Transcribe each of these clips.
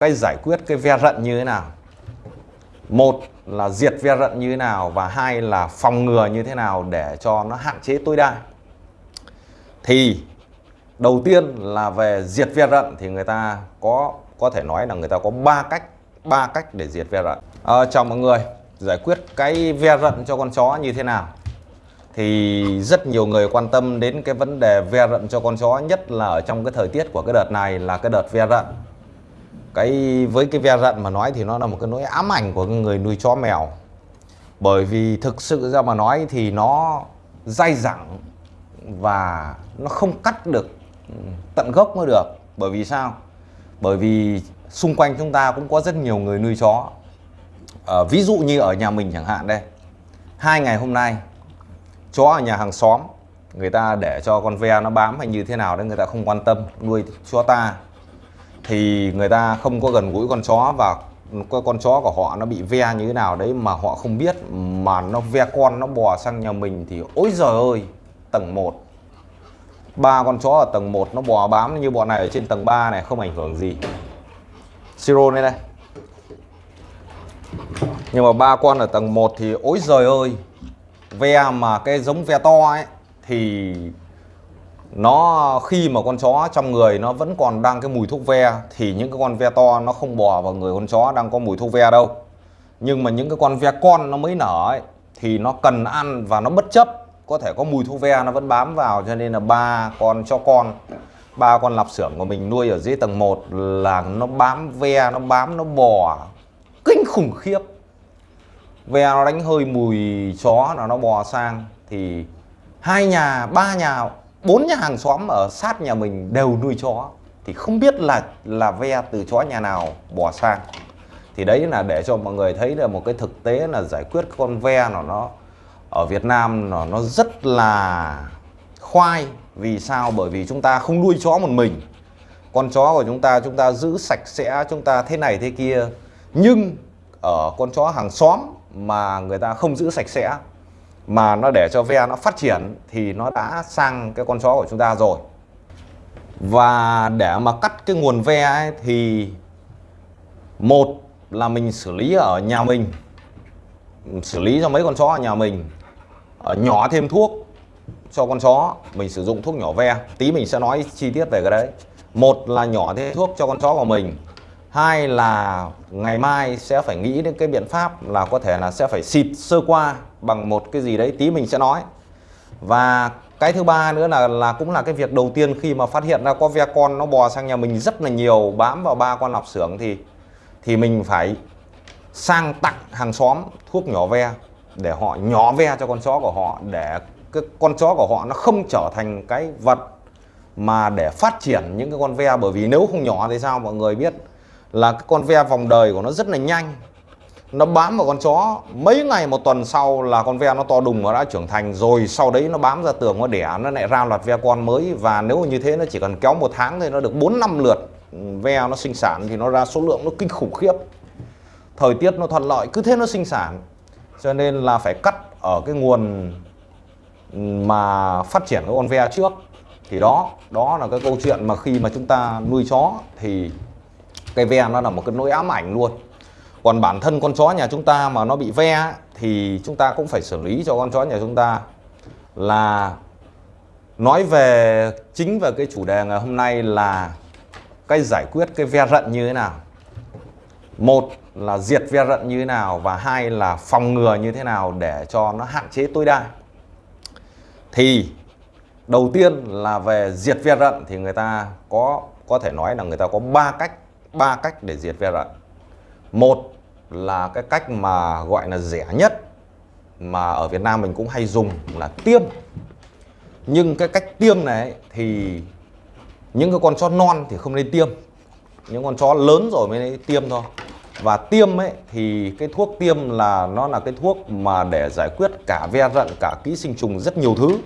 cách giải quyết cái ve rận như thế nào? Một là diệt ve rận như thế nào và hai là phòng ngừa như thế nào để cho nó hạn chế tối đa? Thì đầu tiên là về diệt ve rận thì người ta có có thể nói là người ta có ba cách ba cách để diệt ve rận. À, chào mọi người giải quyết cái ve rận cho con chó như thế nào? Thì rất nhiều người quan tâm đến cái vấn đề ve rận cho con chó nhất là ở trong cái thời tiết của cái đợt này là cái đợt ve rận cái với cái ve rận mà nói thì nó là một cái nỗi ám ảnh của người nuôi chó mèo. Bởi vì thực sự ra mà nói thì nó dai dẳng và nó không cắt được tận gốc mới được. Bởi vì sao? Bởi vì xung quanh chúng ta cũng có rất nhiều người nuôi chó. À, ví dụ như ở nhà mình chẳng hạn đây. Hai ngày hôm nay chó ở nhà hàng xóm người ta để cho con ve nó bám hay như thế nào đấy người ta không quan tâm nuôi chó ta thì người ta không có gần gũi con chó và con chó của họ nó bị ve như thế nào đấy mà họ không biết, mà nó ve con, nó bò sang nhà mình thì ôi giời ơi, tầng 1 ba con chó ở tầng 1 nó bò bám như bọn này ở trên tầng 3 này, không ảnh hưởng gì. Siro đây đây. Nhưng mà ba con ở tầng 1 thì ôi giời ơi, ve mà cái giống ve to ấy, thì nó khi mà con chó trong người nó vẫn còn đang cái mùi thuốc ve thì những cái con ve to nó không bò vào người con chó đang có mùi thuốc ve đâu. Nhưng mà những cái con ve con nó mới nở ấy, thì nó cần ăn và nó bất chấp. Có thể có mùi thuốc ve nó vẫn bám vào cho nên là ba con cho con ba con lạp xưởng của mình nuôi ở dưới tầng 1 là nó bám ve nó bám nó bò kinh khủng khiếp. Ve nó đánh hơi mùi chó là nó bò sang. Thì hai nhà ba nhà bốn nhà hàng xóm ở sát nhà mình đều nuôi chó, thì không biết là là ve từ chó nhà nào bỏ sang. Thì đấy là để cho mọi người thấy là một cái thực tế là giải quyết con ve nó nó ở Việt Nam nó nó rất là khoai. Vì sao? Bởi vì chúng ta không nuôi chó một mình. Con chó của chúng ta chúng ta giữ sạch sẽ, chúng ta thế này thế kia. Nhưng ở con chó hàng xóm mà người ta không giữ sạch sẽ mà nó để cho ve nó phát triển thì nó đã sang cái con chó của chúng ta rồi. Và để mà cắt cái nguồn ve ấy, thì một là mình xử lý ở nhà mình xử lý cho mấy con chó ở nhà mình ở nhỏ thêm thuốc cho con chó mình sử dụng thuốc nhỏ ve tí mình sẽ nói chi tiết về cái đấy. Một là nhỏ thêm thuốc cho con chó của mình hai là ngày mai sẽ phải nghĩ đến cái biện pháp là có thể là sẽ phải xịt sơ qua bằng một cái gì đấy, tí mình sẽ nói. Và cái thứ ba nữa là là cũng là cái việc đầu tiên khi mà phát hiện ra có ve con nó bò sang nhà mình rất là nhiều, bám vào ba con lạp xưởng thì thì mình phải sang tặng hàng xóm thuốc nhỏ ve để họ nhỏ ve cho con chó của họ để cái con chó của họ nó không trở thành cái vật mà để phát triển những cái con ve. Bởi vì nếu không nhỏ thì sao, mọi người biết là cái con ve vòng đời của nó rất là nhanh. Nó bám vào con chó. Mấy ngày một tuần sau là con ve nó to đùng nó đã trưởng thành rồi. Sau đấy nó bám ra tường, nó đẻ, nó lại ra loạt ve con mới. Và nếu như thế, nó chỉ cần kéo một tháng thì nó được 4 năm lượt ve nó sinh sản thì nó ra số lượng nó kinh khủng khiếp. Thời tiết nó thuận lợi, cứ thế nó sinh sản. Cho nên là phải cắt ở cái nguồn mà phát triển cái con ve trước. Thì đó đó là cái câu chuyện mà khi mà chúng ta nuôi chó thì cái ve nó là một cái nỗi ám ảnh luôn. Còn bản thân con chó nhà chúng ta mà nó bị ve thì chúng ta cũng phải xử lý cho con chó nhà chúng ta. Là nói về, chính về cái chủ đề ngày hôm nay là cái giải quyết cái ve rận như thế nào. Một là diệt ve rận như thế nào và hai là phòng ngừa như thế nào để cho nó hạn chế tối đa. Thì đầu tiên là về diệt ve rận thì người ta có có thể nói là người ta có ba cách ba cách để diệt ve rận. Một là cái cách mà gọi là rẻ nhất mà ở Việt Nam mình cũng hay dùng là tiêm. Nhưng cái cách tiêm này thì những cái con chó non thì không nên tiêm. Những con chó lớn rồi mới nên tiêm thôi. Và tiêm ấy thì cái thuốc tiêm là, nó là cái thuốc mà để giải quyết cả ve rận, cả ký sinh trùng rất nhiều thứ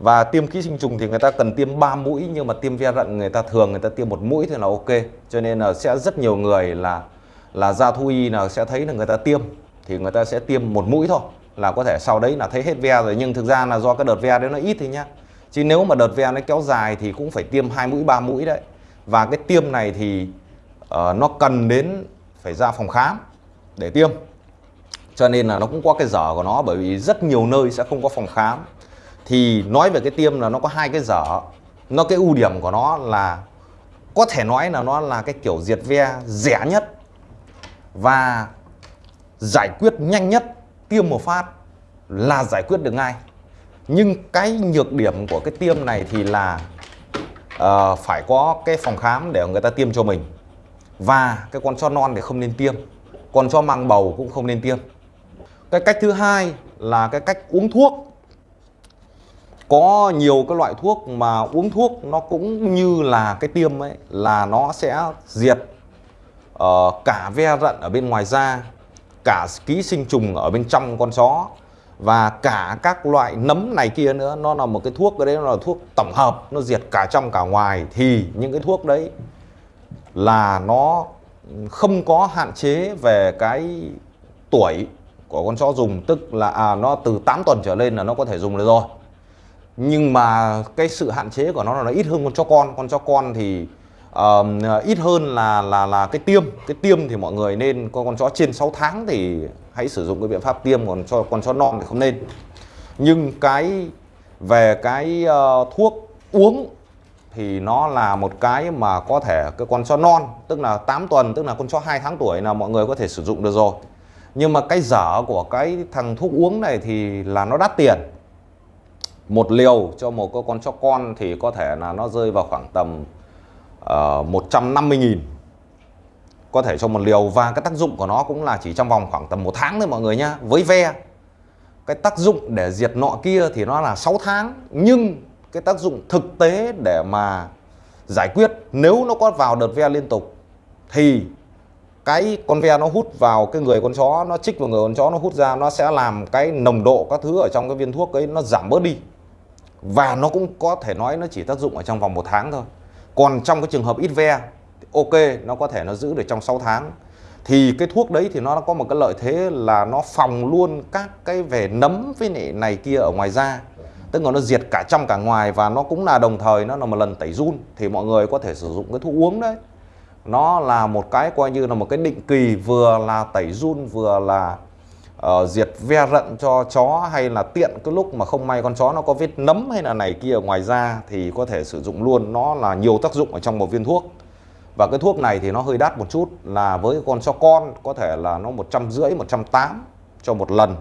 và tiêm ký sinh trùng thì người ta cần tiêm 3 mũi nhưng mà tiêm ve rận người ta thường người ta tiêm một mũi thì là ok. Cho nên là sẽ rất nhiều người là là ra thú y là sẽ thấy là người ta tiêm. Thì người ta sẽ tiêm một mũi thôi là có thể sau đấy là thấy hết ve rồi. Nhưng thực ra là do cái đợt ve đấy nó ít thì nhá. Chứ nếu mà đợt ve nó kéo dài thì cũng phải tiêm hai mũi ba mũi đấy. Và cái tiêm này thì uh, nó cần đến phải ra phòng khám để tiêm. Cho nên là nó cũng có cái dở của nó bởi vì rất nhiều nơi sẽ không có phòng khám thì nói về cái tiêm là nó có hai cái dở. Nó cái ưu điểm của nó là có thể nói là nó là cái kiểu diệt ve rẻ nhất và giải quyết nhanh nhất tiêm một phát là giải quyết được ngay. Nhưng cái nhược điểm của cái tiêm này thì là uh, phải có cái phòng khám để người ta tiêm cho mình và cái con chó non thì không nên tiêm con chó mang bầu cũng không nên tiêm. Cái cách thứ hai là cái cách uống thuốc có nhiều cái loại thuốc mà uống thuốc nó cũng như là cái tiêm ấy là nó sẽ diệt uh, cả ve rận ở bên ngoài da cả ký sinh trùng ở bên trong con chó và cả các loại nấm này kia nữa. Nó là một cái thuốc cái đấy nó là thuốc tổng hợp nó diệt cả trong cả ngoài. Thì những cái thuốc đấy là nó không có hạn chế về cái tuổi của con chó dùng. Tức là à, nó từ 8 tuần trở lên là nó có thể dùng được rồi nhưng mà cái sự hạn chế của nó là nó ít hơn con chó con. Con chó con thì uh, ít hơn là là là cái tiêm. Cái tiêm thì mọi người nên con con chó trên 6 tháng thì hãy sử dụng cái biện pháp tiêm còn cho con chó non thì không nên. Nhưng cái về cái uh, thuốc uống thì nó là một cái mà có thể cái con chó non tức là 8 tuần tức là con chó 2 tháng tuổi là mọi người có thể sử dụng được rồi. Nhưng mà cái dở của cái thằng thuốc uống này thì là nó đắt tiền một liều cho một con chó con thì có thể là nó rơi vào khoảng tầm ờ, uh, 150.000 có thể cho một liều và cái tác dụng của nó cũng là chỉ trong vòng khoảng tầm một tháng thôi mọi người nhá. Với ve cái tác dụng để diệt nọ kia thì nó là 6 tháng. Nhưng cái tác dụng thực tế để mà giải quyết nếu nó có vào đợt ve liên tục thì cái con ve nó hút vào cái người con chó nó chích vào người con chó nó hút ra nó sẽ làm cái nồng độ các thứ ở trong cái viên thuốc ấy nó giảm bớt đi và nó cũng có thể nói nó chỉ tác dụng ở trong vòng một tháng thôi. Còn trong cái trường hợp ít ve ok nó có thể nó giữ được trong 6 tháng. Thì cái thuốc đấy thì nó có một cái lợi thế là nó phòng luôn các cái về nấm với này, này kia ở ngoài da. Tức là nó diệt cả trong cả ngoài và nó cũng là đồng thời nó là một lần tẩy run. Thì mọi người có thể sử dụng cái thuốc uống đấy. Nó là một cái coi như là một cái định kỳ vừa là tẩy run vừa là uh, diệt ve rận cho chó hay là tiện cái lúc mà không may con chó nó có vết nấm hay là này kia ngoài da thì có thể sử dụng luôn. Nó là nhiều tác dụng ở trong một viên thuốc. Và cái thuốc này thì nó hơi đắt một chút là với con chó con có thể là nó một trăm rưỡi một trăm tám cho một lần.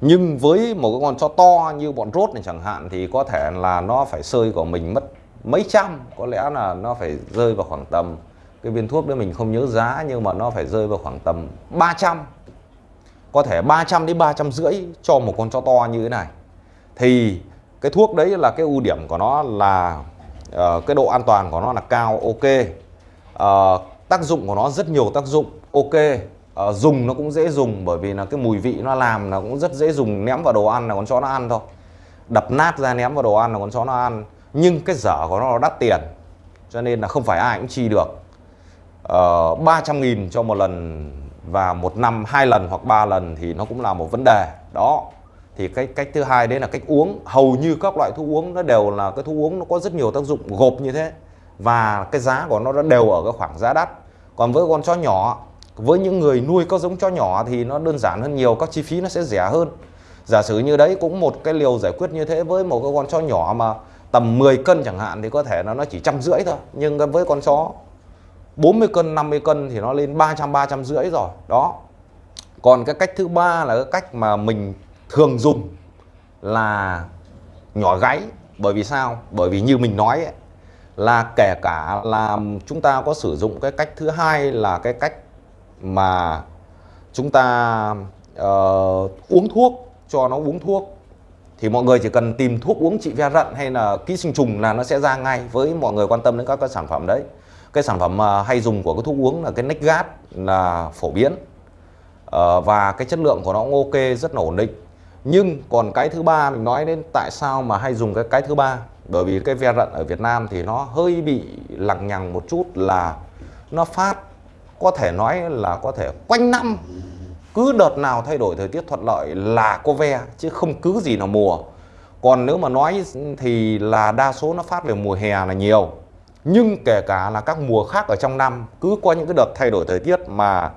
Nhưng với một cái con chó to như bọn rốt này chẳng hạn thì có thể là nó phải sơi của mình mất mấy trăm có lẽ là nó phải rơi vào khoảng tầm cái viên thuốc đấy mình không nhớ giá nhưng mà nó phải rơi vào khoảng tầm 300 có thể 300 đến 300 rưỡi cho một con chó to như thế này. Thì cái thuốc đấy là cái ưu điểm của nó là uh, cái độ an toàn của nó là cao ok. Uh, tác dụng của nó rất nhiều tác dụng ok. Uh, dùng nó cũng dễ dùng bởi vì là cái mùi vị nó làm là cũng rất dễ dùng ném vào đồ ăn là con chó nó ăn thôi. Đập nát ra ném vào đồ ăn là con chó nó ăn. Nhưng cái dở của nó đắt tiền cho nên là không phải ai cũng chi được. Uh, 300 nghìn cho một lần và một năm, hai lần hoặc ba lần thì nó cũng là một vấn đề. Đó. Thì cái cách thứ hai đấy là cách uống. Hầu như các loại thuốc uống nó đều là, cái thuốc uống nó có rất nhiều tác dụng gộp như thế. Và cái giá của nó đều ở cái khoảng giá đắt. Còn với con chó nhỏ, với những người nuôi có giống chó nhỏ thì nó đơn giản hơn nhiều, các chi phí nó sẽ rẻ hơn. Giả sử như đấy, cũng một cái liều giải quyết như thế với một cái con chó nhỏ mà tầm 10 cân chẳng hạn thì có thể nó chỉ trăm rưỡi thôi. Nhưng với con chó 40 cân 50 cân thì nó lên 300 300 rưỡi rồi. Đó. Còn cái cách thứ ba là cái cách mà mình thường dùng là nhỏ gáy. Bởi vì sao? Bởi vì như mình nói ấy, là kể cả là chúng ta có sử dụng cái cách thứ hai là cái cách mà chúng ta uh, uống thuốc cho nó uống thuốc. Thì mọi người chỉ cần tìm thuốc uống trị ve rận hay là ký sinh trùng là nó sẽ ra ngay với mọi người quan tâm đến các cái sản phẩm đấy cái sản phẩm à, hay dùng của cái thuốc uống là cái Nexgard là phổ biến. Ờ, và cái chất lượng của nó cũng ok, rất là ổn định. Nhưng còn cái thứ ba, mình nói đến tại sao mà hay dùng cái cái thứ ba. Bởi vì cái ve rận ở Việt Nam thì nó hơi bị lằng nhằng một chút là nó phát, có thể nói là có thể quanh năm cứ đợt nào thay đổi thời tiết thuận lợi là có ve, chứ không cứ gì là mùa. Còn nếu mà nói thì là đa số nó phát về mùa hè là nhiều nhưng kể cả là các mùa khác ở trong năm, cứ có những cái đợt thay đổi thời tiết mà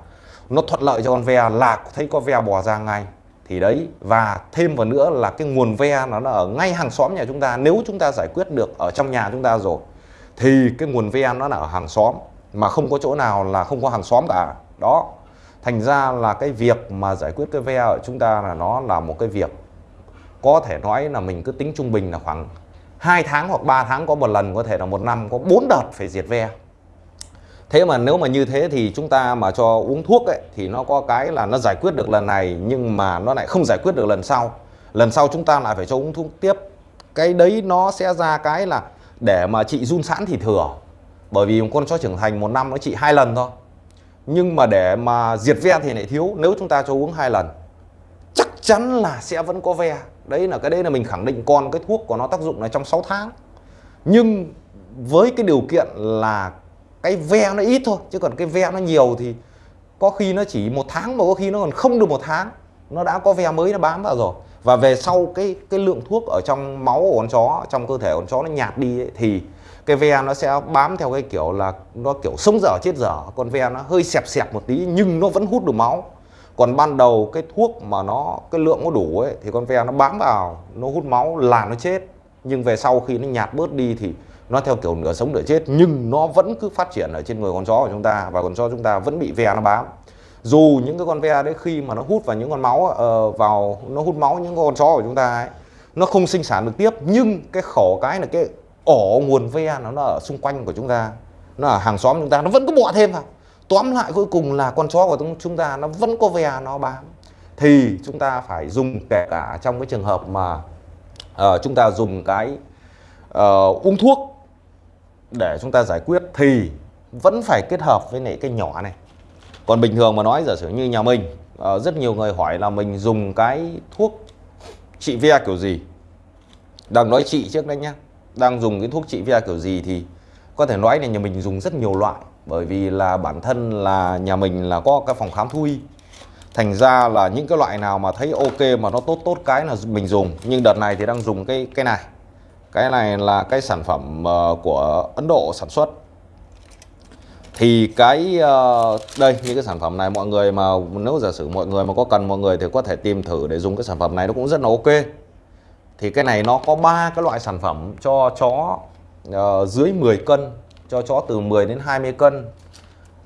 nó thuận lợi cho con ve, là thấy có ve bò ra ngay, thì đấy, và thêm vào nữa là cái nguồn ve nó là ở ngay hàng xóm nhà chúng ta. Nếu chúng ta giải quyết được ở trong nhà chúng ta rồi, thì cái nguồn ve nó là ở hàng xóm, mà không có chỗ nào là không có hàng xóm cả. Đó, thành ra là cái việc mà giải quyết cái ve ở chúng ta là nó là một cái việc có thể nói là mình cứ tính trung bình là khoảng 2 tháng hoặc 3 tháng có một lần, có thể là một năm, có 4 đợt phải diệt ve. Thế mà nếu mà như thế thì chúng ta mà cho uống thuốc ấy, thì nó có cái là nó giải quyết được lần này, nhưng mà nó lại không giải quyết được lần sau. Lần sau chúng ta lại phải cho uống thuốc tiếp. Cái đấy nó sẽ ra cái là để mà trị run sẵn thì thừa. Bởi vì một con chó trưởng thành một năm nó trị hai lần thôi. Nhưng mà để mà diệt ve thì lại thiếu. Nếu chúng ta cho uống hai lần, chắc chắn là sẽ vẫn có ve đấy là cái đấy là mình khẳng định còn cái thuốc của nó tác dụng là trong 6 tháng. Nhưng với cái điều kiện là cái ve nó ít thôi chứ còn cái ve nó nhiều thì có khi nó chỉ một tháng mà có khi nó còn không được một tháng. Nó đã có ve mới nó bám vào rồi. Và về sau cái cái lượng thuốc ở trong máu của con chó trong cơ thể con chó nó nhạt đi ấy, thì cái ve nó sẽ bám theo cái kiểu là nó kiểu sống dở chết dở. Con ve nó hơi xẹp xẹp một tí nhưng nó vẫn hút được máu còn ban đầu cái thuốc mà nó cái lượng nó đủ ấy thì con ve nó bám vào nó hút máu là nó chết. Nhưng về sau khi nó nhạt bớt đi thì nó theo kiểu nửa sống nửa chết nhưng nó vẫn cứ phát triển ở trên người con chó của chúng ta và con chó chúng ta vẫn bị ve nó bám. Dù những cái con ve đấy khi mà nó hút vào những con máu uh, vào nó hút máu những con chó của chúng ta ấy nó không sinh sản được tiếp. Nhưng cái khổ cái là cái ổ nguồn ve nó, nó ở xung quanh của chúng ta nó ở hàng xóm chúng ta nó vẫn cứ bọ thêm vào tóm lại cuối cùng là con chó của chúng ta nó vẫn có ve nó bám. Thì chúng ta phải dùng kể cả trong cái trường hợp mà uh, chúng ta dùng cái uh, uống thuốc để chúng ta giải quyết thì vẫn phải kết hợp với lại cái nhỏ này. Còn bình thường mà nói giả sử như nhà mình uh, rất nhiều người hỏi là mình dùng cái thuốc trị ve kiểu gì? Đang nói trị trước đấy nhá. Đang dùng cái thuốc trị ve kiểu gì thì có thể nói là nhà mình dùng rất nhiều loại bởi vì là bản thân là nhà mình là có cái phòng khám thú y thành ra là những cái loại nào mà thấy ok mà nó tốt tốt cái là mình dùng. Nhưng đợt này thì đang dùng cái cái này. Cái này là cái sản phẩm ờ, của Ấn Độ sản xuất. Thì cái ờ, đây, những cái sản phẩm này mọi người mà, nếu giả sử mọi người mà có cần, mọi người thì có thể tìm thử để dùng cái sản phẩm này, nó cũng rất là ok. Thì cái này nó có ba cái loại sản phẩm cho chó ờ, dưới 10 cân cho chó từ 10 đến 20 cân.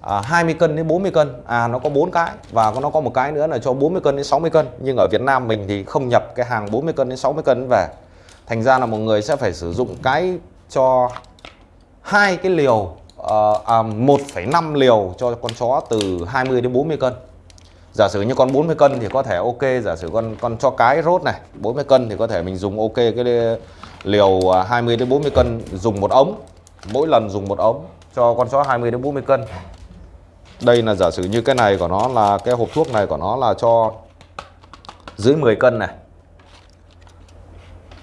À, 20 cân đến 40 cân. À nó có bốn cái và nó có một cái nữa là cho 40 cân đến 60 cân. Nhưng ở Việt Nam mình thì không nhập cái hàng 40 cân đến 60 cân về. Thành ra là một người sẽ phải sử dụng cái cho hai cái liều uh, à, 1,5 liều cho con chó từ 20 đến 40 cân. Giả sử như con 40 cân thì có thể ok giả sử con con cho cái rốt này 40 cân thì có thể mình dùng ok cái liều à, 20 đến 40 cân dùng một ống mỗi lần dùng một ống cho con chó 20 đến 40 cân. Đây là giả sử như cái này của nó là cái hộp thuốc này của nó là cho dưới 10 cân này.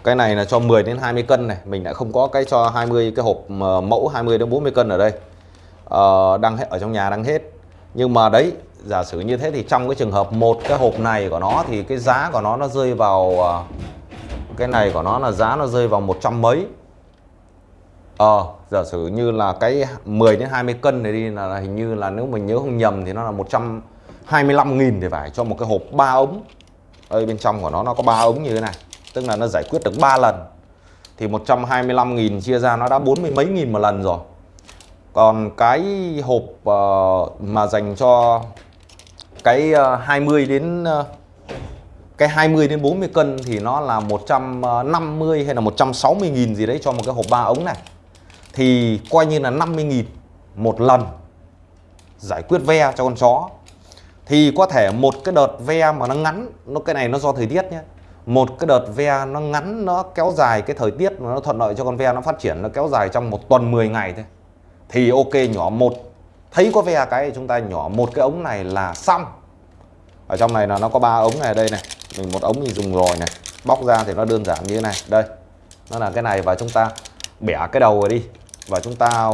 Cái này là cho 10 đến 20 cân này. Mình lại không có cái cho 20 cái hộp mẫu 20 đến 40 cân ở đây. Ờ, đang hết ở trong nhà đang hết. Nhưng mà đấy giả sử như thế thì trong cái trường hợp một cái hộp này của nó thì cái giá của nó nó rơi vào ờ, cái này của nó là giá nó rơi vào một trăm mấy. Ờ, giả sử như là cái 10 đến 20 cân này đi là hình như là nếu mình nhớ không nhầm thì nó là 125 nghìn thì phải cho một cái hộp 3 ống. Ở bên trong của nó nó có 3 ống như thế này, tức là nó giải quyết được 3 lần. Thì 125 nghìn chia ra nó đã 40 mấy nghìn một lần rồi. Còn cái hộp uh, mà dành cho cái ờ, uh, 20 đến uh, cái 20 đến 40 cân thì nó là 150 hay là 160 nghìn gì đấy cho một cái hộp 3 ống này thì coi như là 50.000 một lần giải quyết ve cho con chó. Thì có thể một cái đợt ve mà nó ngắn, nó cái này nó do thời tiết nhé. Một cái đợt ve nó ngắn, nó kéo dài cái thời tiết nó thuận lợi cho con ve nó phát triển, nó kéo dài trong một tuần 10 ngày thôi. Thì ok, nhỏ một. Thấy có ve cái chúng ta nhỏ một cái ống này là xong. Ở trong này là nó có ba ống này đây này. Mình một ống mình dùng rồi này. Bóc ra thì nó đơn giản như thế này. Đây, nó là cái này và chúng ta bẻ cái đầu rồi đi và chúng ta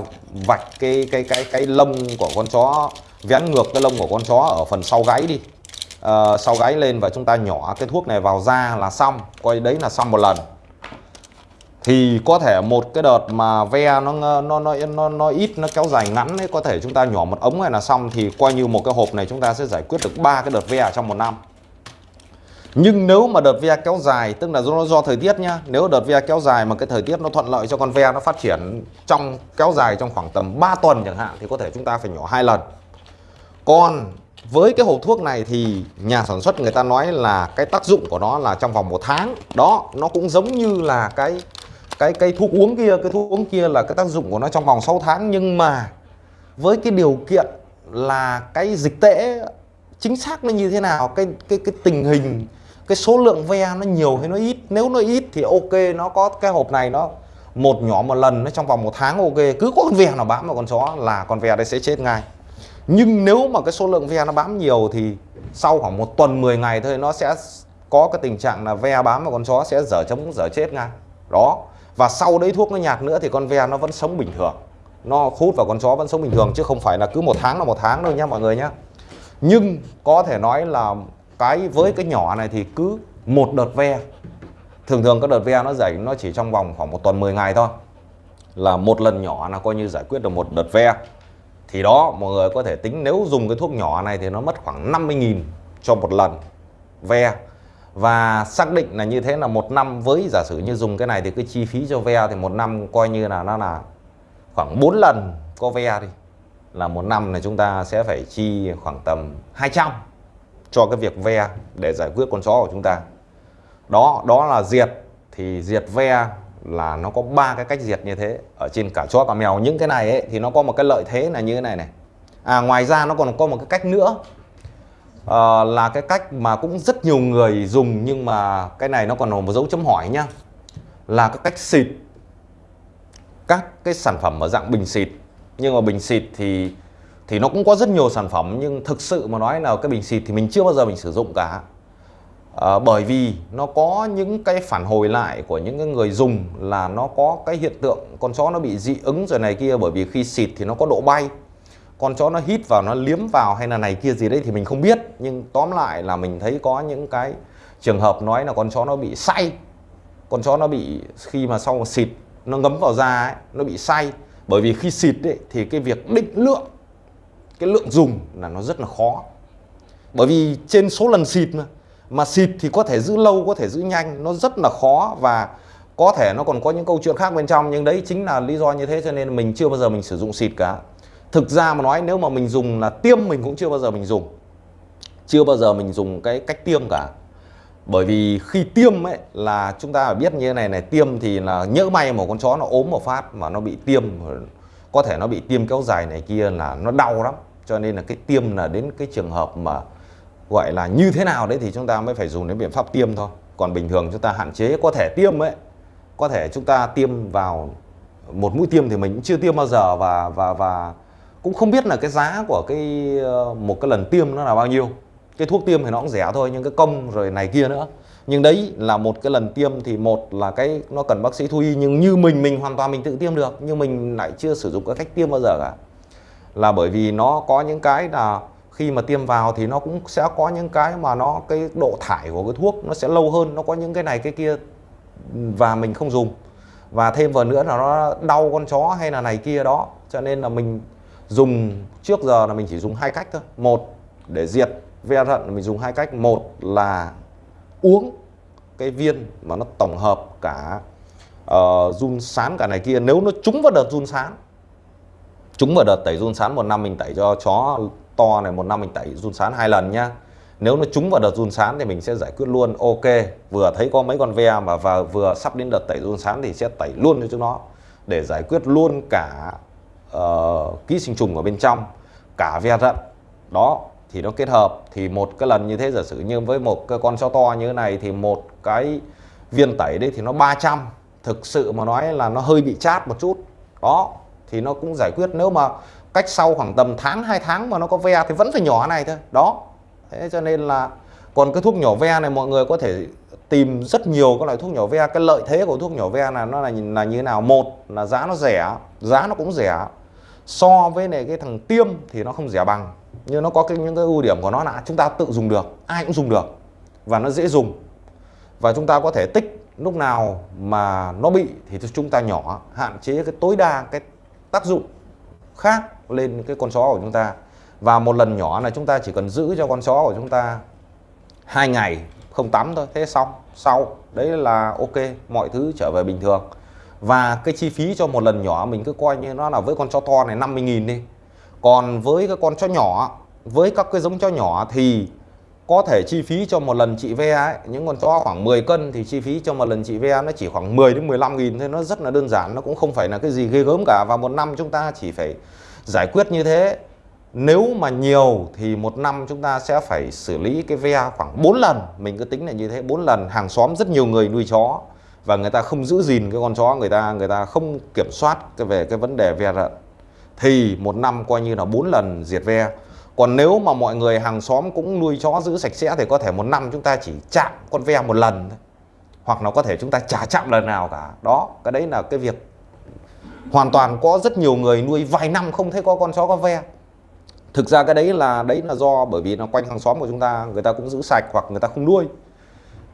vạch cái cái cái cái lông của con chó vén ngược cái lông của con chó ở phần sau gáy đi. À, sau gáy lên và chúng ta nhỏ cái thuốc này vào da là xong coi đấy là xong một lần. Thì có thể một cái đợt mà ve nó nó nó nó nó ít nó kéo dài ngắn ấy có thể chúng ta nhỏ một ống này là xong thì coi như một cái hộp này chúng ta sẽ giải quyết được ba cái đợt ve trong một năm nhưng nếu mà đợt ve kéo dài, tức là do do thời tiết nhá, nếu đợt ve kéo dài mà cái thời tiết nó thuận lợi cho con ve nó phát triển trong, kéo dài trong khoảng tầm 3 tuần chẳng hạn, thì có thể chúng ta phải nhỏ hai lần. Còn với cái hộp thuốc này thì nhà sản xuất người ta nói là cái tác dụng của nó là trong vòng một tháng. Đó, nó cũng giống như là cái cái cái thuốc uống kia, cái thuốc uống kia là cái tác dụng của nó trong vòng 6 tháng. Nhưng mà với cái điều kiện là cái dịch tễ chính xác nó như thế nào, cái cái cái tình hình cái số lượng ve nó nhiều hay nó ít? Nếu nó ít thì ok, nó có cái hộp này, nó một nhỏ một lần, nó trong vòng một tháng ok. Cứ có con ve nào bám vào con chó là con ve đấy sẽ chết ngay. Nhưng nếu mà cái số lượng ve nó bám nhiều thì sau khoảng một tuần 10 ngày thôi, nó sẽ có cái tình trạng là ve bám vào con chó sẽ dở chống dở chết ngay. Đó. Và sau đấy thuốc nó nhạt nữa thì con ve nó vẫn sống bình thường. Nó hút vào con chó vẫn sống bình thường, chứ không phải là cứ một tháng là một tháng đâu nhá mọi người nhá. Nhưng có thể nói là cái với cái nhỏ này thì cứ một đợt ve. Thường thường các đợt ve nó giải nó chỉ trong vòng khoảng một tuần 10 ngày thôi. Là một lần nhỏ là coi như giải quyết được một đợt ve. Thì đó, mọi người có thể tính nếu dùng cái thuốc nhỏ này thì nó mất khoảng 50.000 cho một lần ve. Và xác định là như thế là một năm với giả sử như dùng cái này thì cái chi phí cho ve thì một năm coi như là nó là khoảng 4 lần có ve đi. Là một năm này chúng ta sẽ phải chi khoảng tầm 200 cho cái việc ve để giải quyết con chó của chúng ta. Đó đó là diệt. Thì diệt ve là nó có ba cái cách diệt như thế ở trên cả chó cả mèo. Những cái này ấy, thì nó có một cái lợi thế là như thế này này. À ngoài ra nó còn có một cái cách nữa. À, là cái cách mà cũng rất nhiều người dùng nhưng mà cái này nó còn một dấu chấm hỏi nhá. Là cái cách xịt. Các cái sản phẩm ở dạng bình xịt. Nhưng mà bình xịt thì thì nó cũng có rất nhiều sản phẩm nhưng thực sự mà nói là cái bình xịt thì mình chưa bao giờ mình sử dụng cả. À, bởi vì nó có những cái phản hồi lại của những cái người dùng là nó có cái hiện tượng con chó nó bị dị ứng rồi này kia bởi vì khi xịt thì nó có độ bay. Con chó nó hít vào nó liếm vào hay là này kia gì đấy thì mình không biết. Nhưng tóm lại là mình thấy có những cái trường hợp nói là con chó nó bị say. Con chó nó bị khi mà sau xịt nó ngấm vào da ấy, nó bị say. Bởi vì khi xịt ấy, thì cái việc định lượng cái lượng dùng là nó rất là khó. Bởi vì trên số lần xịt mà mà xịt thì có thể giữ lâu, có thể giữ nhanh, nó rất là khó và có thể nó còn có những câu chuyện khác bên trong, nhưng đấy chính là lý do như thế cho nên mình chưa bao giờ mình sử dụng xịt cả. Thực ra mà nói, nếu mà mình dùng là tiêm mình cũng chưa bao giờ mình dùng. Chưa bao giờ mình dùng cái cách tiêm cả. Bởi vì khi tiêm ấy là chúng ta phải biết như thế này này, tiêm thì là nhỡ may một con chó nó ốm một phát mà nó bị tiêm, có thể nó bị tiêm kéo dài này kia là nó đau lắm cho nên là cái tiêm là đến cái trường hợp mà gọi là như thế nào đấy thì chúng ta mới phải dùng đến biện pháp tiêm thôi. Còn bình thường chúng ta hạn chế, có thể tiêm ấy, có thể chúng ta tiêm vào một mũi tiêm thì mình cũng chưa tiêm bao giờ và và và cũng không biết là cái giá của cái ờ, một cái lần tiêm nó là bao nhiêu. Cái thuốc tiêm thì nó cũng rẻ thôi, nhưng cái công rồi này kia nữa. Nhưng đấy là một cái lần tiêm thì một là cái nó cần bác sĩ thú y, nhưng như mình mình hoàn toàn mình tự tiêm được, nhưng mình lại chưa sử dụng cái cách tiêm bao giờ cả là bởi vì nó có những cái là khi mà tiêm vào thì nó cũng sẽ có những cái mà nó cái độ thải của cái thuốc nó sẽ lâu hơn nó có những cái này cái kia và mình không dùng. Và thêm vào nữa là nó đau con chó hay là này kia đó cho nên là mình dùng trước giờ là mình chỉ dùng hai cách thôi. Một để diệt ve thận mình dùng hai cách. Một là uống cái viên mà nó tổng hợp cả uh, run sán cả này kia. Nếu nó trúng vào đợt run sán chúng vào đợt tẩy run sán một năm mình tẩy cho chó to này một năm mình tẩy run sán hai lần nhá. Nếu nó trúng vào đợt run sán thì mình sẽ giải quyết luôn. Ok vừa thấy có mấy con ve mà và vừa sắp đến đợt tẩy run sán thì sẽ tẩy luôn cho chúng nó để giải quyết luôn cả uh, ký sinh trùng ở bên trong cả ve rận đó thì nó kết hợp. Thì một cái lần như thế giả sử như với một cái con chó to như thế này thì một cái viên tẩy đấy thì nó 300 thực sự mà nói là nó hơi bị chát một chút. Đó thì nó cũng giải quyết. Nếu mà cách sau khoảng tầm tháng 2 tháng mà nó có ve thì vẫn phải nhỏ này thôi. Đó. Thế cho nên là còn cái thuốc nhỏ ve này mọi người có thể tìm rất nhiều các loại thuốc nhỏ ve. Cái lợi thế của thuốc nhỏ ve là nó là là như thế nào? Một là giá nó rẻ, giá nó cũng rẻ. So với này cái thằng tiêm thì nó không rẻ bằng. Nhưng nó có cái, những cái ưu điểm của nó là chúng ta tự dùng được, ai cũng dùng được và nó dễ dùng. Và chúng ta có thể tích lúc nào mà nó bị thì chúng ta nhỏ, hạn chế cái tối đa cái tác dụng khác lên cái con chó của chúng ta. Và một lần nhỏ là chúng ta chỉ cần giữ cho con chó của chúng ta hai ngày, không tắm thôi, thế xong, sau. Đấy là ok, mọi thứ trở về bình thường. Và cái chi phí cho một lần nhỏ mình cứ coi như nó là với con chó to này 50.000 đi. Còn với cái con chó nhỏ, với các cái giống chó nhỏ thì có thể chi phí cho một lần trị ve ấy, những con chó khoảng 10 cân thì chi phí cho một lần trị ve nó chỉ khoảng 10 đến 15 nghìn thôi. Nó rất là đơn giản nó cũng không phải là cái gì ghê gớm cả. Và một năm chúng ta chỉ phải giải quyết như thế. Nếu mà nhiều thì một năm chúng ta sẽ phải xử lý cái ve khoảng 4 lần. Mình cứ tính là như thế 4 lần. Hàng xóm rất nhiều người nuôi chó và người ta không giữ gìn cái con chó. Người ta người ta không kiểm soát cái về cái vấn đề ve rợn thì một năm coi như là 4 lần diệt ve còn nếu mà mọi người hàng xóm cũng nuôi chó giữ sạch sẽ thì có thể một năm chúng ta chỉ chạm con ve một lần thôi. Hoặc là có thể chúng ta chả chạm lần nào cả. Đó, cái đấy là cái việc hoàn toàn có rất nhiều người nuôi vài năm không thấy có con chó, có ve. Thực ra cái đấy là đấy là do bởi vì nó quanh hàng xóm của chúng ta, người ta cũng giữ sạch hoặc người ta không nuôi.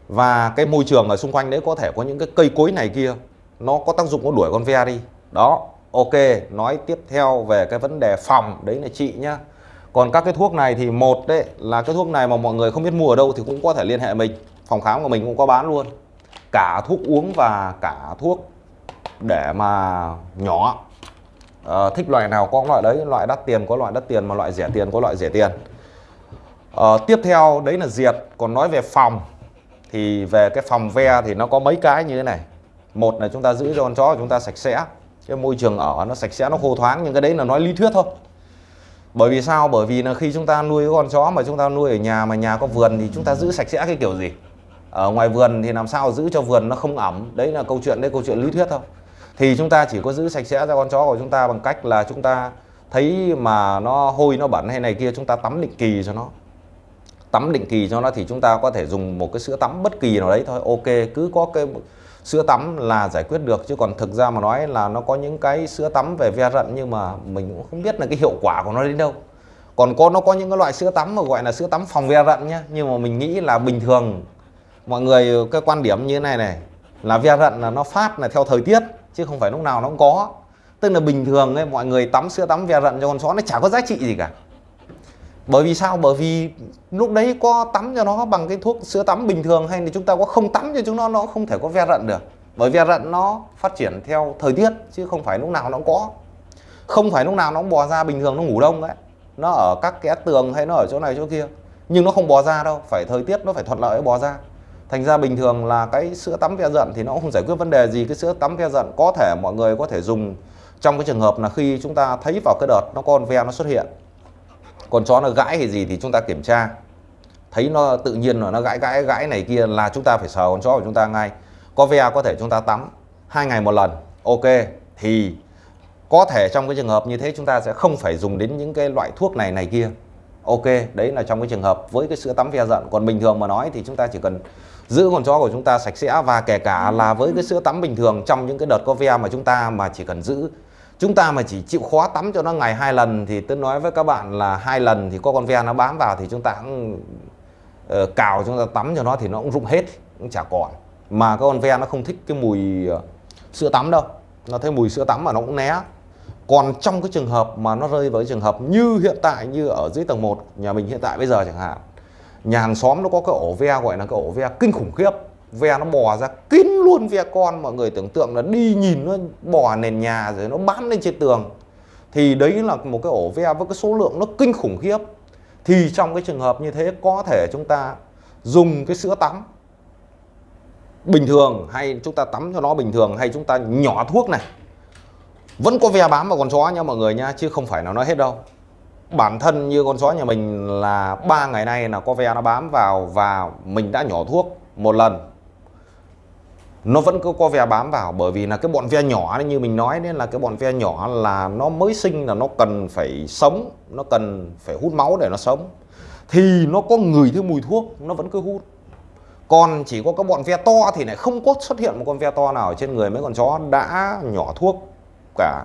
Và cái môi trường ở xung quanh đấy có thể có những cái cây cối này kia, nó có tác dụng nó đuổi con ve đi. Đó, ok, nói tiếp theo về cái vấn đề phòng. Đấy là chị nhá còn các cái thuốc này thì một đấy là cái thuốc này mà mọi người không biết mua ở đâu thì cũng có thể liên hệ mình. Phòng khám của mình cũng có bán luôn. Cả thuốc uống và cả thuốc để mà nhỏ. À, thích loại nào có loại đấy loại đắt tiền có loại đắt tiền mà loại rẻ tiền có loại rẻ tiền. À, tiếp theo đấy là diệt. Còn nói về phòng thì về cái phòng ve thì nó có mấy cái như thế này. Một là chúng ta giữ cho con chó của chúng ta sạch sẽ. Cái môi trường ở nó sạch sẽ nó khô thoáng nhưng cái đấy là nói lý thuyết thôi bởi vì sao? Bởi vì là khi chúng ta nuôi con chó mà chúng ta nuôi ở nhà mà nhà có vườn thì chúng ta giữ sạch sẽ cái kiểu gì? Ở ngoài vườn thì làm sao giữ cho vườn nó không ẩm? Đấy là câu chuyện, đấy câu chuyện lý thuyết thôi. Thì chúng ta chỉ có giữ sạch sẽ cho con chó của chúng ta bằng cách là chúng ta thấy mà nó hôi nó bẩn hay này kia, chúng ta tắm định kỳ cho nó. Tắm định kỳ cho nó thì chúng ta có thể dùng một cái sữa tắm bất kỳ nào đấy thôi. Ok, cứ có cái sữa tắm là giải quyết được, chứ còn thực ra mà nói là nó có những cái sữa tắm về ve rận nhưng mà mình cũng không biết là cái hiệu quả của nó đến đâu. Còn có, nó có những cái loại sữa tắm mà gọi là sữa tắm phòng ve rận nhá, nhưng mà mình nghĩ là bình thường. Mọi người, cái quan điểm như thế này này, là ve rận là nó phát là theo thời tiết, chứ không phải lúc nào nó cũng có. Tức là bình thường ấy, mọi người tắm sữa tắm ve rận cho con chó nó chả có giá trị gì cả bởi vì sao? Bởi vì lúc đấy có tắm cho nó bằng cái thuốc sữa tắm bình thường hay là chúng ta có không tắm cho chúng nó nó không thể có ve rận được. Bởi ve rận nó phát triển theo thời tiết, chứ không phải lúc nào nó cũng có. Không phải lúc nào nó cũng bò ra bình thường, nó ngủ đông đấy. Nó ở các cái tường hay nó ở chỗ này chỗ kia. Nhưng nó không bò ra đâu, phải thời tiết nó phải thuận lợi bò ra. Thành ra bình thường là cái sữa tắm ve rận thì nó cũng không giải quyết vấn đề gì. Cái sữa tắm ve rận có thể mọi người có thể dùng. Trong cái trường hợp là khi chúng ta thấy vào cái đợt nó con ve nó xuất hiện còn chó nó gãi hay gì thì chúng ta kiểm tra. Thấy nó tự nhiên là nó gãi gãi gãi này kia là chúng ta phải sờ con chó của chúng ta ngay. Có ve có thể chúng ta tắm hai ngày một lần, ok. Thì có thể trong cái trường hợp như thế chúng ta sẽ không phải dùng đến những cái loại thuốc này này kia, ok. Đấy là trong cái trường hợp với cái sữa tắm ve giận còn bình thường mà nói thì chúng ta chỉ cần giữ con chó của chúng ta sạch sẽ và kể cả là với cái sữa tắm bình thường trong những cái đợt có ve mà chúng ta mà chỉ cần giữ chúng ta mà chỉ chịu khó tắm cho nó ngày hai lần thì tôi nói với các bạn là hai lần thì có con ve nó bám vào thì chúng ta cũng uh, cào chúng ta tắm cho nó thì nó cũng rụng hết cũng chả còn. Mà con ve nó không thích cái mùi uh, sữa tắm đâu. Nó thấy mùi sữa tắm mà nó cũng né. Còn trong cái trường hợp mà nó rơi vào cái trường hợp như hiện tại như ở dưới tầng 1 nhà mình hiện tại bây giờ chẳng hạn nhà hàng xóm nó có cái ổ ve gọi là cái ổ ve kinh khủng khiếp ve nó bò ra kín luôn ve con, mọi người tưởng tượng là đi nhìn nó bò nền nhà rồi nó bám lên trên tường. Thì đấy là một cái ổ ve với cái số lượng nó kinh khủng khiếp. Thì trong cái trường hợp như thế, có thể chúng ta dùng cái sữa tắm bình thường hay chúng ta tắm cho nó bình thường hay chúng ta nhỏ thuốc này. Vẫn có ve bám vào con chó nha mọi người nha, chứ không phải là nói hết đâu. Bản thân như con chó nhà mình là ba ngày nay là có ve nó bám vào và mình đã nhỏ thuốc một lần nó vẫn cứ có ve bám vào, bởi vì là cái bọn ve nhỏ như mình nói nên là cái bọn ve nhỏ là nó mới sinh là nó cần phải sống, nó cần phải hút máu để nó sống. Thì nó có người thứ mùi thuốc, nó vẫn cứ hút. Còn chỉ có các bọn ve to thì lại không có xuất hiện một con ve to nào ở trên người mấy con chó đã nhỏ thuốc cả.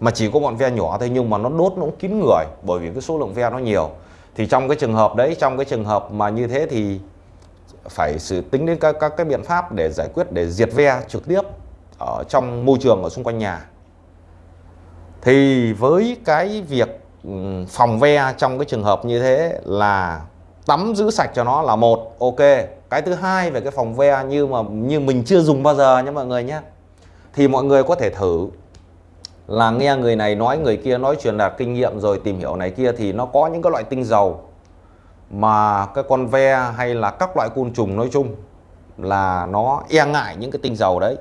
Mà chỉ có bọn ve nhỏ thôi, nhưng mà nó đốt, nó cũng kín người, bởi vì cái số lượng ve nó nhiều. Thì trong cái trường hợp đấy, trong cái trường hợp mà như thế thì phải sự tính đến các các cái biện pháp để giải quyết, để diệt ve trực tiếp ở trong môi trường ở xung quanh nhà. Thì với cái việc phòng ve trong cái trường hợp như thế là tắm giữ sạch cho nó là một, ok. Cái thứ hai về cái phòng ve như mà, như mình chưa dùng bao giờ nhé mọi người nhé. Thì mọi người có thể thử là nghe người này nói, người kia nói truyền đạt kinh nghiệm rồi tìm hiểu này kia thì nó có những cái loại tinh dầu mà cái con ve hay là các loại côn trùng nói chung là nó e ngại những cái tinh dầu đấy.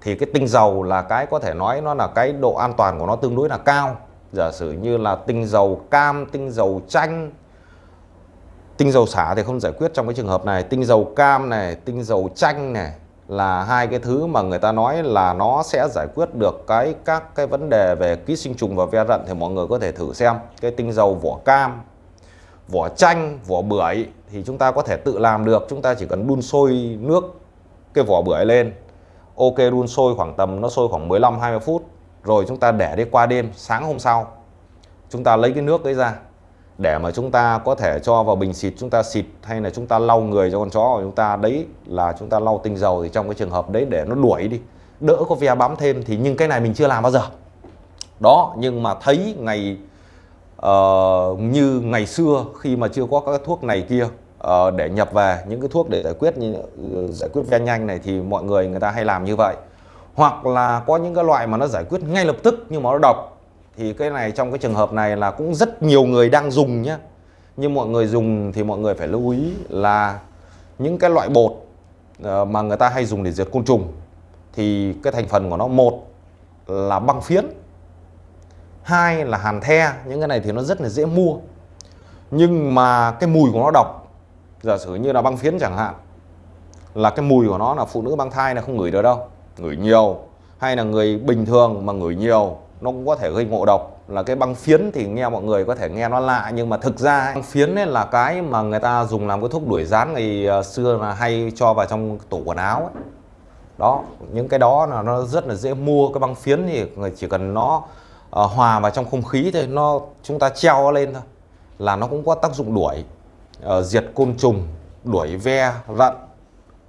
Thì cái tinh dầu là cái có thể nói nó là cái độ an toàn của nó tương đối là cao. Giả sử như là tinh dầu cam, tinh dầu chanh, tinh dầu xả thì không giải quyết trong cái trường hợp này. Tinh dầu cam này, tinh dầu chanh này là hai cái thứ mà người ta nói là nó sẽ giải quyết được cái, các cái vấn đề về ký sinh trùng và ve rận thì mọi người có thể thử xem. Cái tinh dầu vỏ cam vỏ chanh, vỏ bưởi thì chúng ta có thể tự làm được. Chúng ta chỉ cần đun sôi nước cái vỏ bưởi lên. Ok, đun sôi khoảng tầm, nó sôi khoảng 15 20 phút. Rồi chúng ta để đi qua đêm, sáng hôm sau, chúng ta lấy cái nước đấy ra. Để mà chúng ta có thể cho vào bình xịt, chúng ta xịt hay là chúng ta lau người cho con chó của chúng ta đấy là chúng ta lau tinh dầu thì trong cái trường hợp đấy để nó đuổi đi. Đỡ có ve bám thêm thì nhưng cái này mình chưa làm bao giờ. Đó, nhưng mà thấy ngày uh, như ngày xưa khi mà chưa có các thuốc này kia uh, để nhập về những cái thuốc để giải quyết như ờ, giải quyết ve nhanh này thì mọi người người ta hay làm như vậy. Hoặc là có những cái loại mà nó giải quyết ngay lập tức nhưng mà nó độc thì cái này trong cái trường hợp này là cũng rất nhiều người đang dùng nhé nhưng mọi người dùng thì mọi người phải lưu ý là những cái loại bột mà người ta hay dùng để diệt côn trùng thì cái thành phần của nó một là băng phiến hai là hàn the, những cái này thì nó rất là dễ mua. Nhưng mà cái mùi của nó độc, giả sử như là băng phiến chẳng hạn, là cái mùi của nó là phụ nữ mang thai là không ngửi được đâu. Ngửi nhiều, hay là người bình thường mà ngửi nhiều, nó cũng có thể gây ngộ độc. Là cái băng phiến thì nghe mọi người có thể nghe nó lạ, nhưng mà thực ra băng phiến ấy là cái mà người ta dùng làm cái thuốc đuổi rán ngày ờ, xưa là hay cho vào trong tủ quần áo ấy. đó, những cái đó là nó rất là dễ mua. Cái băng phiến thì chỉ cần nó uh, hòa vào trong không khí thôi nó chúng ta treo lên thôi. Là nó cũng có tác dụng đuổi uh, diệt côn trùng đuổi ve rận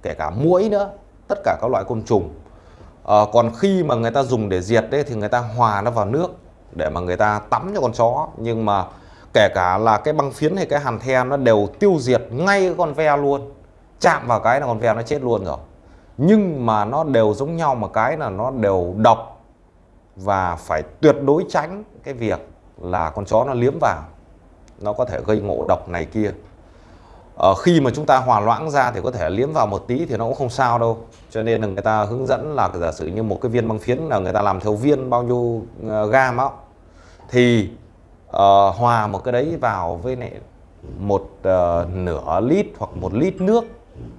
kể cả muỗi nữa tất cả các loại côn trùng. Uh, còn khi mà người ta dùng để diệt đấy thì người ta hòa nó vào nước để mà người ta tắm cho con chó. Nhưng mà kể cả là cái băng phiến hay cái hàn the nó đều tiêu diệt ngay cái con ve luôn. Chạm vào cái là con ve nó chết luôn rồi. Nhưng mà nó đều giống nhau mà cái là nó đều độc và phải tuyệt đối tránh cái việc là con chó nó liếm vào nó có thể gây ngộ độc này kia. Ờ, khi mà chúng ta hòa loãng ra thì có thể liếm vào một tí thì nó cũng không sao đâu. Cho nên là người ta hướng dẫn là giả sử như một cái viên băng phiến là người ta làm theo viên bao nhiêu ờ, gam á. Thì uh, hòa một cái đấy vào với lại một uh, nửa lít hoặc một lít nước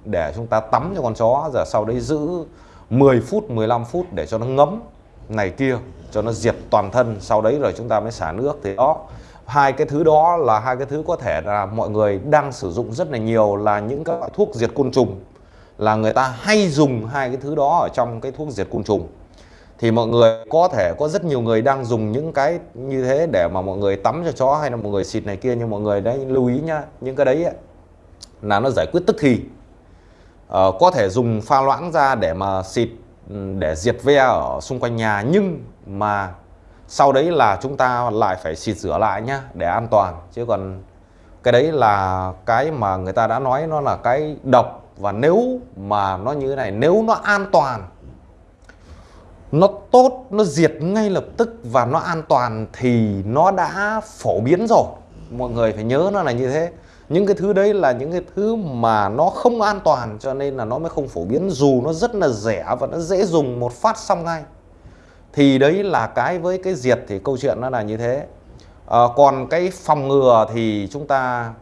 để chúng ta tắm cho con chó. Giờ sau đấy giữ 10 phút 15 phút để cho nó ngấm này kia cho nó diệt toàn thân sau đấy rồi chúng ta mới xả nước. Thì đó hai cái thứ đó là hai cái thứ có thể là mọi người đang sử dụng rất là nhiều là những các loại thuốc diệt côn trùng là người ta hay dùng hai cái thứ đó ở trong cái thuốc diệt côn trùng. Thì mọi người có thể có rất nhiều người đang dùng những cái như thế để mà mọi người tắm cho chó hay là mọi người xịt này kia nhưng mọi người đấy lưu ý nhá những cái đấy ấy, là nó giải quyết tức thì. Ờ, có thể dùng pha loãng ra để mà xịt để diệt ve ở xung quanh nhà. Nhưng mà sau đấy là chúng ta lại phải xịt rửa lại nhá, để an toàn. Chứ còn cái đấy là cái mà người ta đã nói, nó là cái độc. Và nếu mà nó như thế này, nếu nó an toàn, nó tốt, nó diệt ngay lập tức và nó an toàn thì nó đã phổ biến rồi. Mọi người phải nhớ nó là như thế những cái thứ đấy là những cái thứ mà nó không an toàn cho nên là nó mới không phổ biến. Dù nó rất là rẻ và nó dễ dùng một phát xong ngay. Thì đấy là cái với cái diệt thì câu chuyện nó là như thế. À, còn cái phòng ngừa thì chúng ta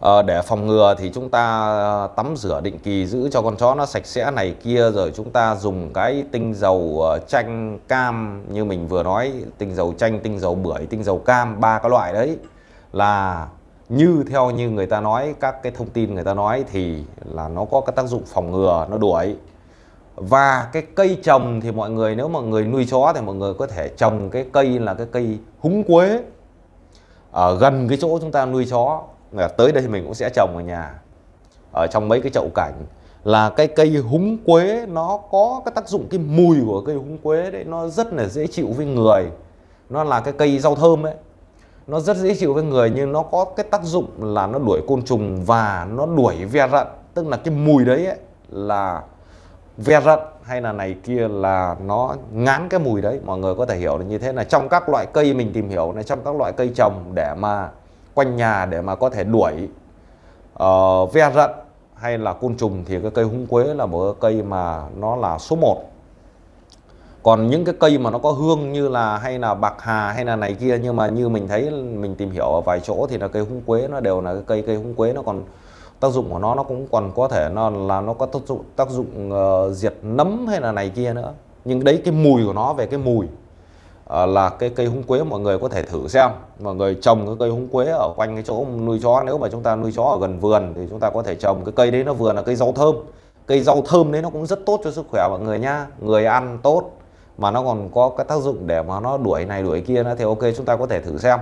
à, để phòng ngừa thì chúng ta ờ, tắm rửa định kỳ giữ cho con chó nó sạch sẽ này kia rồi chúng ta dùng cái tinh dầu chanh cam như mình vừa nói tinh dầu chanh tinh dầu bưởi tinh dầu cam ba cái loại đấy là như theo như người ta nói, các cái thông tin người ta nói thì là nó có cái tác dụng phòng ngừa, nó đuổi và cái cây trồng thì mọi người, nếu mà người nuôi chó thì mọi người có thể trồng cái cây là cái cây húng quế ở gần cái chỗ chúng ta nuôi chó. Tới đây mình cũng sẽ trồng ở nhà, ở trong mấy cái chậu cảnh. Là cái cây húng quế nó có cái tác dụng cái mùi của cây húng quế đấy, nó rất là dễ chịu với người. Nó là cái cây rau thơm ấy nó rất dễ chịu với người nhưng nó có cái tác dụng là nó đuổi côn trùng và nó đuổi ve rận. Tức là cái mùi đấy ấy, là ve rận hay là này kia là nó ngán cái mùi đấy. Mọi người có thể hiểu được như thế là trong các loại cây mình tìm hiểu này trong các loại cây trồng để mà quanh nhà để mà có thể đuổi uh, ve rận hay là côn trùng thì cái cây húng quế là một cái cây mà nó là số 1 còn những cái cây mà nó có hương như là hay là bạc hà hay là này kia nhưng mà như mình thấy mình tìm hiểu ở vài chỗ thì là cây húng quế nó đều là cái cây cây húng quế nó còn tác dụng của nó nó cũng còn có thể nó là nó có tác dụng tác dụng uh, diệt nấm hay là này kia nữa. Nhưng đấy cái mùi của nó về cái mùi uh, là cái cây húng quế mọi người có thể thử xem. Mọi người trồng cái cây húng quế ở quanh cái chỗ nuôi chó nếu mà chúng ta nuôi chó ở gần vườn thì chúng ta có thể trồng cái cây đấy nó vừa là cây rau thơm. Cây rau thơm đấy nó cũng rất tốt cho sức khỏe mọi người nha. Người ăn tốt mà nó còn có cái tác dụng để mà nó đuổi này đuổi kia nữa thì ok chúng ta có thể thử xem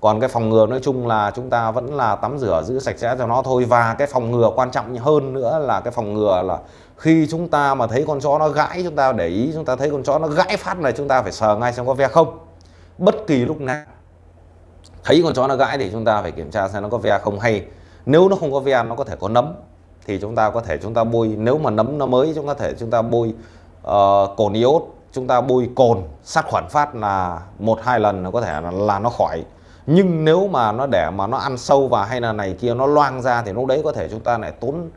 còn cái phòng ngừa nói chung là chúng ta vẫn là tắm rửa giữ sạch sẽ cho nó thôi và cái phòng ngừa quan trọng hơn nữa là cái phòng ngừa là khi chúng ta mà thấy con chó nó gãi chúng ta để ý chúng ta thấy con chó nó gãi phát này chúng ta phải sờ ngay xem có ve không bất kỳ lúc nào thấy con chó nó gãi thì chúng ta phải kiểm tra xem nó có ve không hay nếu nó không có ve nó có thể có nấm thì chúng ta có thể chúng ta bôi nếu mà nấm nó mới chúng ta có thể chúng ta bôi uh, cồn iốt chúng ta bôi cồn sát khuẩn phát là một hai lần nó có thể là, là nó khỏi. Nhưng nếu mà nó để mà nó ăn sâu vào hay là này kia nó loang ra thì lúc đấy có thể chúng ta lại tốn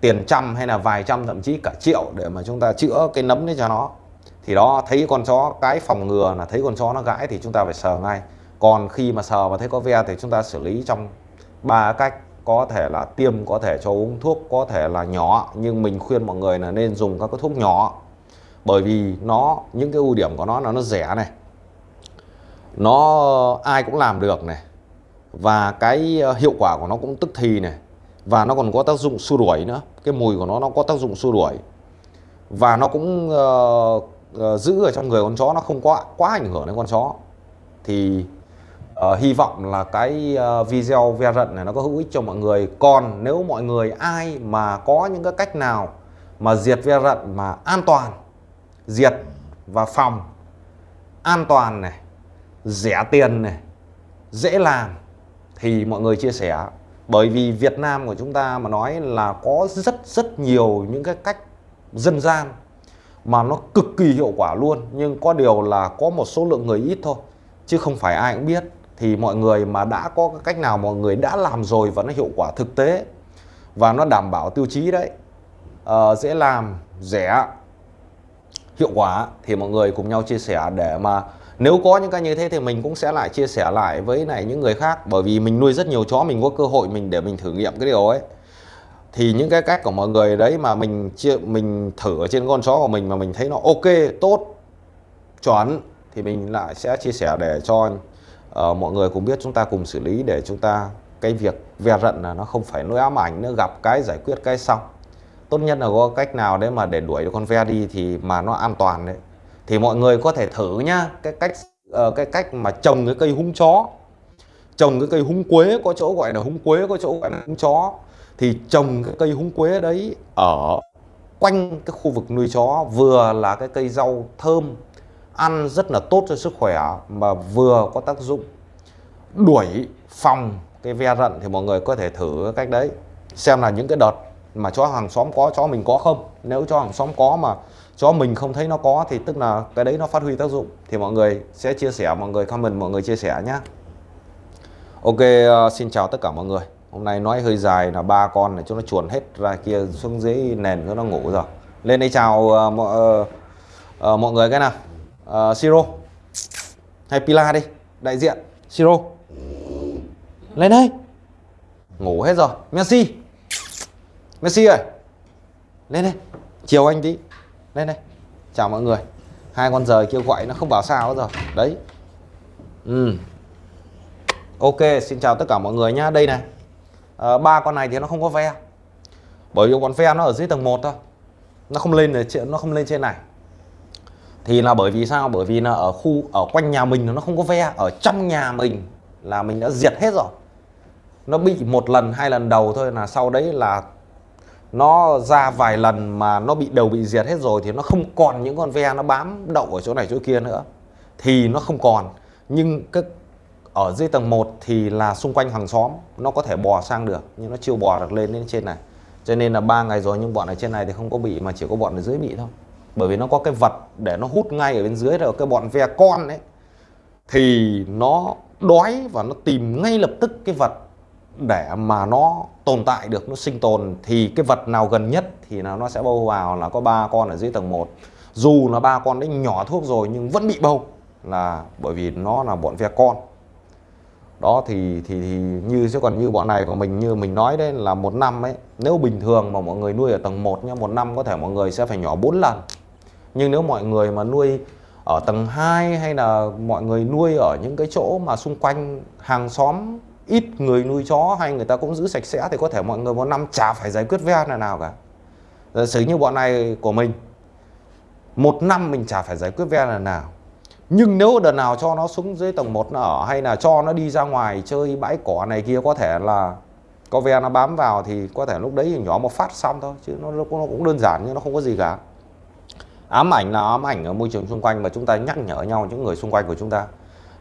tiền trăm hay là vài trăm thậm chí cả triệu để mà chúng ta chữa cái nấm đấy cho nó. Thì đó thấy con chó cái phòng ngừa là thấy con chó nó gãi thì chúng ta phải sờ ngay. Còn khi mà sờ và thấy có ve thì chúng ta xử lý trong ba cách. Có thể là tiêm có thể cho uống thuốc có thể là nhỏ. Nhưng mình khuyên mọi người là nên dùng các cái thuốc nhỏ bởi vì nó những cái ưu điểm của nó là nó rẻ này. Nó ai cũng làm được này. Và cái ờ, hiệu quả của nó cũng tức thì này. Và nó còn có tác dụng xua đuổi nữa. Cái mùi của nó nó có tác dụng xua đuổi. Và nó cũng uh, uh, giữ ở trong người con chó nó không quá quá ảnh hưởng đến con chó. Thì uh, hy vọng là cái uh, video ve rận này nó có hữu ích cho mọi người. Còn nếu mọi người ai mà có những cái cách nào mà diệt ve rận mà an toàn diệt và phòng. An toàn này rẻ tiền này dễ làm. Thì mọi người chia sẻ bởi vì Việt Nam của chúng ta mà nói là có rất rất nhiều những cái cách dân gian mà nó cực kỳ hiệu quả luôn. Nhưng có điều là có một số lượng người ít thôi chứ không phải ai cũng biết. Thì mọi người mà đã có cái cách nào mọi người đã làm rồi và nó hiệu quả thực tế và nó đảm bảo tiêu chí đấy à, dễ làm rẻ hiệu quả thì mọi người cùng nhau chia sẻ để mà nếu có những cái như thế thì mình cũng sẽ lại chia sẻ lại với này những người khác. Bởi vì mình nuôi rất nhiều chó mình có cơ hội mình để mình thử nghiệm cái điều ấy. Thì những cái cách của mọi người đấy mà mình chia mình thử ở trên con chó của mình mà mình thấy nó ok tốt chuẩn thì mình lại sẽ chia sẻ để cho uh, mọi người cũng biết chúng ta cùng xử lý để chúng ta cái việc ve rận là nó không phải nỗi ám ảnh nữa gặp cái giải quyết cái xong tốt nhất là có cách nào đấy mà để đuổi được con ve đi thì mà nó an toàn đấy. Thì mọi người có thể thử nhá. Cái cách uh, cái cách mà trồng cái cây húng chó. Trồng cái cây húng quế có chỗ gọi là húng quế có chỗ gọi là húng chó. Thì trồng cái cây húng quế đấy ở quanh cái khu vực nuôi chó vừa là cái cây rau thơm ăn rất là tốt cho sức khỏe mà vừa có tác dụng đuổi phòng cái ve rận thì mọi người có thể thử cái cách đấy. Xem là những cái đợt mà chó hàng xóm có chó mình có không? Nếu chó hàng xóm có mà cho mình không thấy nó có thì tức là cái đấy nó phát huy tác dụng. Thì mọi người sẽ chia sẻ mọi người comment mọi người chia sẻ nhé Ok uh, xin chào tất cả mọi người. Hôm nay nói hơi dài là ba con này cho nó chuồn hết ra kia xuống dưới nền cho nó ngủ rồi. Lên đây chào ờ, uh, mọi, uh, ờ, uh, mọi người cái nào. Uh, Siro. Hay Pila đi đại diện. Siro. Lên đây. Ngủ hết rồi. Messi. Messi ơi. Lên đây. Chiều anh tí lên đây. Chào mọi người. Hai con rời kêu gọi nó không bảo sao rồi. Đấy. Ừ. Ok xin chào tất cả mọi người nhá. Đây này. À, ba con này thì nó không có ve. Bởi vì con ve nó ở dưới tầng 1 thôi. Nó không lên nó không lên trên này. Thì là bởi vì sao? Bởi vì là ở khu ở quanh nhà mình nó không có ve. Ở trong nhà mình là mình đã diệt hết rồi. Nó bị một lần hai lần đầu thôi là sau đấy là nó ra vài lần mà nó bị đầu bị diệt hết rồi thì nó không còn những con ve nó bám đậu ở chỗ này chỗ kia nữa. Thì nó không còn. Nhưng cái, ở dưới tầng 1 thì là xung quanh hàng xóm, nó có thể bò sang được, nhưng nó chưa bò được lên đến trên này. Cho nên là ba ngày rồi nhưng bọn ở trên này thì không có bị, mà chỉ có bọn ở dưới bị thôi. Bởi vì nó có cái vật để nó hút ngay ở bên dưới rồi cái bọn ve con đấy thì nó đói và nó tìm ngay lập tức cái vật để mà nó tồn tại được nó sinh tồn thì cái vật nào gần nhất thì là nó sẽ bâu vào là có ba con ở dưới tầng 1 dù là ba con đấy nhỏ thuốc rồi nhưng vẫn bị bâu là bởi vì nó là bọn ve con. Đó thì, thì thì như chứ còn như bọn này của mình như mình nói đấy là một năm ấy nếu bình thường mà mọi người nuôi ở tầng 1 nhá một năm có thể mọi người sẽ phải nhỏ 4 lần. Nhưng nếu mọi người mà nuôi ở tầng 2 hay là mọi người nuôi ở những cái chỗ mà xung quanh hàng xóm ít người nuôi chó hay người ta cũng giữ sạch sẽ thì có thể mọi người một năm chả phải giải quyết ve nào nào cả. Giả sử như bọn này của mình một năm mình chả phải giải quyết ve là nào. Nhưng nếu đợt nào cho nó xuống dưới tầng 1 nó ở hay là cho nó đi ra ngoài chơi bãi cỏ này kia có thể là có ve nó bám vào thì có thể lúc đấy thì nhỏ một phát xong thôi chứ nó, nó cũng đơn giản nhưng nó không có gì cả. Ám ảnh là ám ảnh ở môi trường xung quanh mà chúng ta nhắc nhở nhau những người xung quanh của chúng ta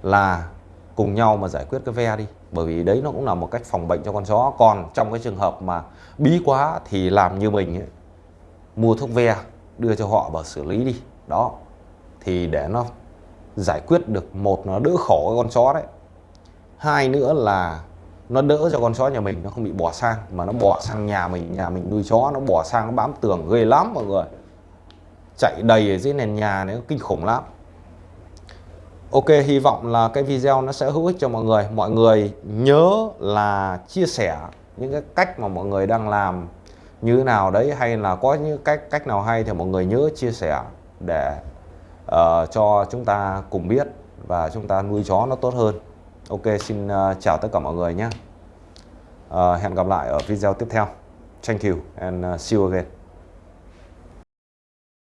là cùng nhau mà giải quyết cái ve đi bởi vì đấy nó cũng là một cách phòng bệnh cho con chó. Còn trong cái trường hợp mà bí quá thì làm như mình ấy, mua thuốc ve đưa cho họ vào xử lý đi. Đó. Thì để nó giải quyết được một nó đỡ khổ con chó đấy. Hai nữa là nó đỡ cho con chó nhà mình nó không bị bỏ sang mà nó bỏ sang nhà mình nhà mình nuôi chó nó bỏ sang nó bám tường ghê lắm mọi người. Chạy đầy ở dưới nền nhà này kinh khủng lắm. Ok hy vọng là cái video nó sẽ hữu ích cho mọi người. Mọi người nhớ là chia sẻ những cái cách mà mọi người đang làm như thế nào đấy hay là có những cách cách nào hay thì mọi người nhớ chia sẻ để uh, cho chúng ta cùng biết và chúng ta nuôi chó nó tốt hơn. Ok xin uh, chào tất cả mọi người nhé. Uh, hẹn gặp lại ở video tiếp theo. Thank you and uh, see you again.